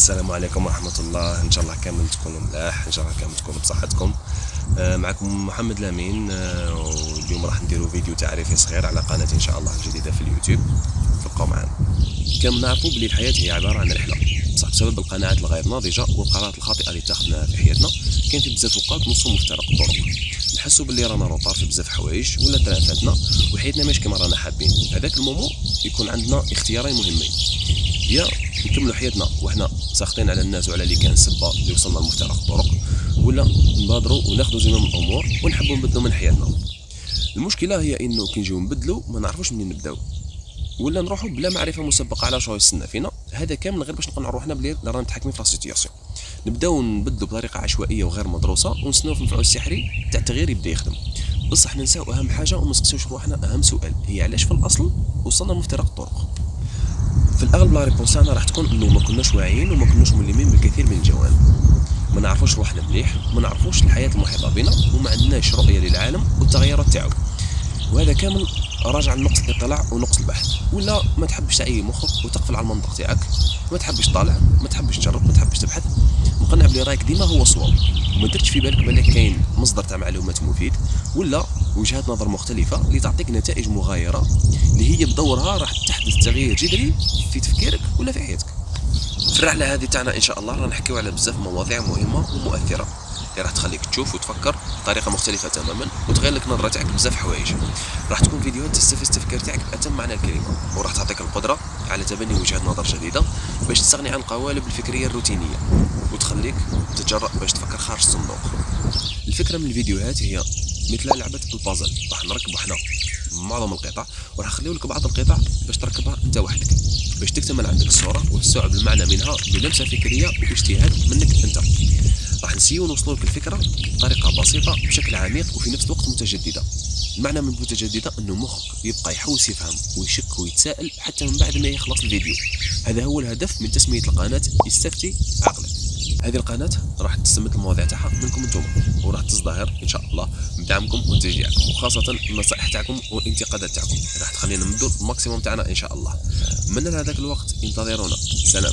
السلام عليكم ورحمة الله. إن شاء الله كامل تكونوا ملاح. إن شاء الله كامل تكونوا بصحتكم. آه، معكم محمد لامين. آه، واليوم راح نديروا فيديو تعريفي صغير على قناتي إن شاء الله الجديدة في اليوتيوب. تبقوا معنا كما نعرفوا بلي الحياة هي عبارة عن رحلة. بصح بسبب القناعات الغير ناضجة والقرارات الخاطئة اللي اتخذناها في حياتنا كاين في بزاف اوقات نوصلوا مفترق الطرق نحسوا باللي رانا روطار في بزاف حوايج ولا طلع فاتنا وحياتنا ماشي كما رانا حابين. هذاك المومون يكون عندنا اختيارين مهمين. يا نكملوا حياتنا وحنا ساخطين على الناس وعلى اللي كان سبه اللي وصلنا لمفترق الطرق. ولا نبادروا وناخذوا زمام الأمور ونحبوا نبدلوا من حياتنا. المشكلة هي إنه كي نجيو نبدلوا ما نعرفوش منين نبداو. ولا نروحوا بلا معرفة مسبقة على شو يستنى فينا. هذا كامل غير باش نقنعوا روحنا بلي رانا متحكمين في ال situation نبداو نبدلوا بطريقة عشوائية وغير مدروسة ونستناو في المفعول السحري تاع التغيير يبدأ يخدم. بصح ننساو أهم حاجة وما نسقسيوش روحنا أهم سؤال هي علاش في الأصل وصلنا لمفترق الطرق؟ في الأغلب لا ريبونس تاعنا راح تكون إنه ما كناش واعيين وما كناش ملمين بالكثير من الجوانب. ما نعرفوش روحنا مليح ما نعرفوش الحياة المحيطة بنا وما عندناش رؤية للعالم والتغيرات تاعو. وهذا كامل راجع لنقص الاطلاع ونقص البحث. ولا ما تحبش تعي مخك وتقفل على المنطق تاعك ما تحبش تطالع ما تحبش تجرب ما تحبش تبحث. مقنع بلي رايك ديما هو الصواب وما درتش في بالك بالك كاين مصدر تاع معلومات مفيد؟ ولا وجهات نظر مختلفة اللي تعطيك نتائج مغايرة اللي هي بدورها راح تحدث تغيير جذري في تفكيرك ولا في حياتك. في الرحلة هذه تاعنا إن شاء الله راح نحكيو على بزاف مواضيع مهمة ومؤثرة. اللي راح تخليك تشوف وتفكر بطريقة مختلفة تماما وتغير لك نظرة تاعك بزاف حوايج. راح تكون فيديوهات تستفز التفكير تاعك باتم معنى الكلمة وراح تعطيك القدرة على تبني وجهات نظر جديدة باش تستغني عن القوالب الفكرية الروتينية وتخليك تتجرأ باش تفكر خارج الصندوق. الفكرة من الفيديوهات هي مثل لعبة البازل. راح نركبوا إحنا معظم القطع وراح نخليو لك بعض القطع باش تركبها أنت وحدك باش تكتمل عندك الصورة وتستوعب المعنى منها بلمسة فكرية واجتهاد منك أنت. راح نسيو نوصلوا لك الفكرة بطريقة بسيطة بشكل عميق وفي نفس الوقت متجددة. المعنى من متجدده أنه مخك يبقى يحوس يفهم ويشك ويتساءل حتى من بعد ما يخلص الفيديو. هذا هو الهدف من تسمية القناة استفتي عقلك. هذه القناة راح تستمد المواضيع تاعها منكم أنتم وراح تزدهر إن شاء الله بدعمكم وتشجيعكم وخاصة النصائح تاعكم والانتقادات تاعكم. راح تخلينا نمدوا الماكسيموم تاعنا إن شاء الله. من هذاك الوقت انتظرونا. سلام.